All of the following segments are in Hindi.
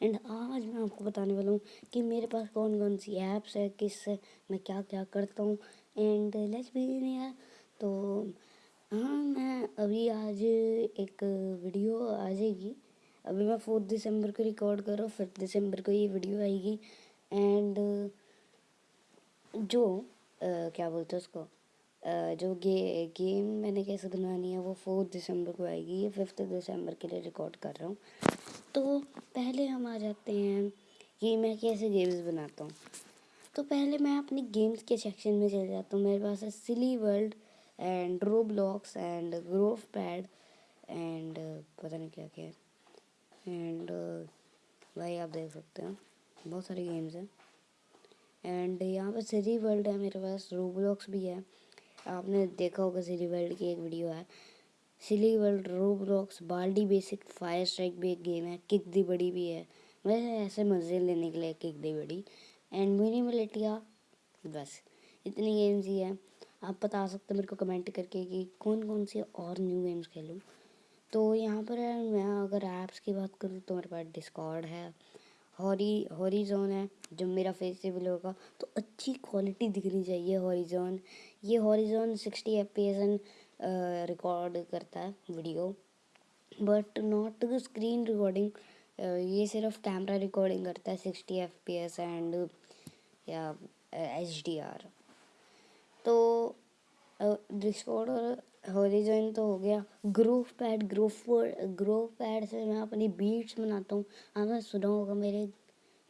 एंड आज मैं आपको बताने वाला हूँ कि मेरे पास कौन कौन सी ऐप्स है किस मैं क्या क्या करता हूँ एंड लेट्स बी यार तो हाँ मैं अभी आज एक वीडियो आ जाएगी। अभी मैं फोर्थ दिसंबर को रिकॉर्ड कर रहा हूँ फिफ्थ दिसंबर को ये वीडियो आएगी। एंड जो आ, क्या बोलते हैं उसको? जो गे, गेम मैंने कैसे बनानी है, वो फोर्थ दिसंबर को आएगी। ये फिफ्थ दिसंबर के लिए रिकॉर्ड कर रहा हूँ। तो पहले हम आ जाते हैं कि मैं कैसे गेम्स बनाता हूँ। तो पहले मैं अपनी गेम्स के सेक्शन में चले जाता हूँ। मेरे पास है silly world and Roblox and Grove pad and पता नहीं क्या क्या एंड भाई आप देख सकते हैं, बहुत सारे गेम्स हैं। एंड यहाँ पर सिली वर्ल्ड है मेरे पास रो ब्लॉक्स भी है। आपने देखा होगा सिली वर्ल्ड की एक वीडियो है। Silly world Roblox Baldi basic fire strike भी एक गेम है किक दी बड़ी भी है। वैसे ऐसे मज़े लेने के लिए किक दी बड़ी एंड मिनी मिलिटिया बस, इतनी गेम्स ही है। आप बता सकते मेरे को कमेंट करके कि कौन कौन से और न्यू गेम्स खेलूँ। तो यहाँ पर मैं अगर ऐप्स की बात करूँ तो मेरे पास डिस्कॉर्ड है। हॉरी, हॉरिजोन है, जब मेरा फेसिबल होगा तो अच्छी क्वालिटी दिखनी चाहिए हॉरिजोन। ये horizon sixty F P S record करता है video but not screen recording ये सिर्फ़ कैमरा रिकॉर्डिंग करता है sixty F P S and या एच डी आर तो डिस्कॉर्ड और हॉरिजॉन तो हो गया। Groove pad groove groove pad से मैं अपनी बीट्स बनाता हूँ। आपने सुना होगा मेरे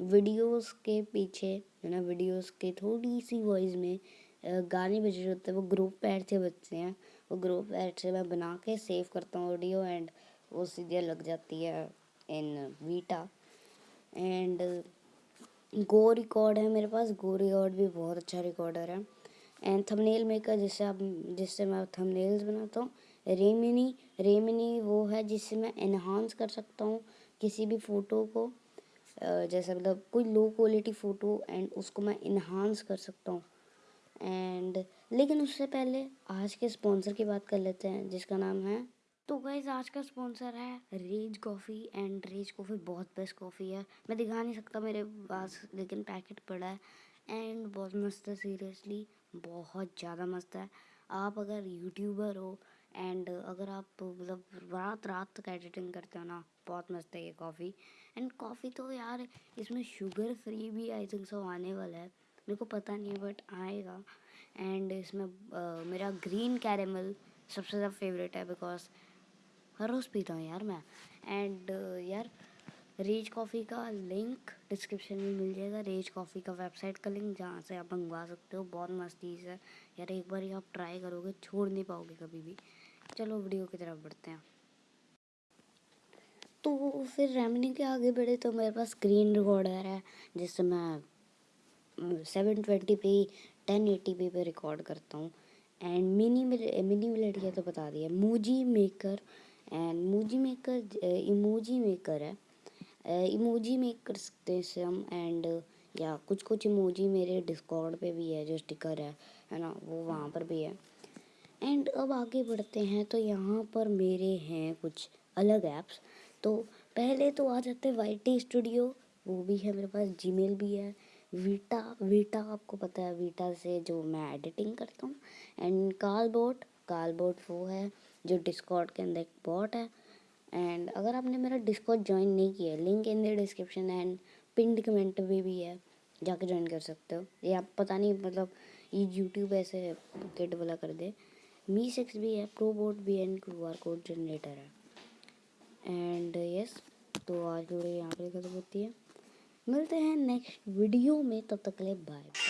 वीडियोस के पीछे, है ना वीडियोस के थोड़ी सी वॉइस में गाने बज रहे होते हैं, वो ग्रुप पैड से बजते हैं। वो ग्रुप पैड से मैं बना के सेव करता हूँ ऑडियो एंड वो सीधे लग जाती है इन वीटा एंड गो रिकॉर्ड है मेरे पास गो रिकॉर्ड भी बहुत अच्छा रिकॉर्डर है। एंड थंबनेल मेकर जिससे आप, जिससे मैं थंबनेल्स बनाता हूँ रेमिनी रेमिनी वो है जिससे मैं इन्हांस कर सकता हूँ किसी भी फ़ोटो को। जैसे मतलब कोई लो क्वालिटी फ़ोटो एंड उसको मैं इन्हांस कर सकता हूँ। एंड लेकिन उससे पहले आज के स्पॉन्सर की बात कर लेते हैं, जिसका नाम है। तो गाइज़ आज का स्पॉन्सर है Rage coffee and Rage coffee बहुत बेस्ट कॉफ़ी है। मैं दिखा नहीं सकता मेरे पास, लेकिन पैकेट पड़ा है। एंड बहुत मस्त है सीरियसली बहुत ज़्यादा मस्त है। आप अगर यूट्यूबर हो एंड अगर आप मतलब रात रात तक एडिटिंग करते हो ना बहुत मस्त है ये कॉफ़ी। एंड कॉफ़ी तो यार इसमें शुगर फ्री भी आई थिंक सो आने वाला है मेरे को पता नहीं बट आएगा। एंड इसमें uh, मेरा ग्रीन कैरेमल सबसे ज़्यादा फेवरेट है बिकॉज़ हर रोज़ पीता हूँ यार मैं। एंड यार रेज कॉफ़ी का लिंक डिस्क्रिप्शन में मिल जाएगा। रेज कॉफ़ी का वेबसाइट का लिंक जहाँ से आप मंगवा सकते हो। बहुत मस्त चीज़ है यार, एक बार ही आप ट्राई करोगे, छोड़ नहीं पाओगे कभी भी। चलो वीडियो की तरफ़ बढ़ते हैं। तो फिर रेमनी के आगे बढ़े तो मेरे पास स्क्रीन रिकॉर्डर है, जिससे मैं सेवन ट्वेंटी पे टेन एटी पे पे रिकॉर्ड करता हूँ। एंड मिनी मिनी मिलेट तो बता दिया। Moji maker and Moji maker emoji maker है। इमोजी मेक कर सकते हैं इसे हम एंड या कुछ कुछ इमोजी मेरे डिस्कॉर्ड पे भी है, जो स्टिकर है है ना, वो वहाँ पर भी है। एंड अब आगे बढ़ते हैं तो यहाँ पर मेरे हैं कुछ अलग ऐप्स तो पहले तो आ जाते हैं वाई टी स्टूडियो वो भी है मेरे पास जीमेल भी है। वीटा वीटा आपको पता है वीटा से जो मैं एडिटिंग करता हूँ। एंड काल बोट बोट वो है, जो डिस्कॉर्ड के अंदर एक बॉट है। एंड अगर आपने मेरा डिस्कॉर्ड ज्वाइन नहीं किया link in the description and pinned comment में भी है जाके ज्वाइन कर सकते हो। ये आप पता नहीं मतलब ये यूट्यूब ऐसे किट वाला कर दे। मी सिक्स भी है प्रो बोट भी है and Q R code generator है। एंड यस yes, तो आज की वीडियो यहाँ पर खत्म होती है। मिलते हैं नेक्स्ट वीडियो में तब तक ले बाय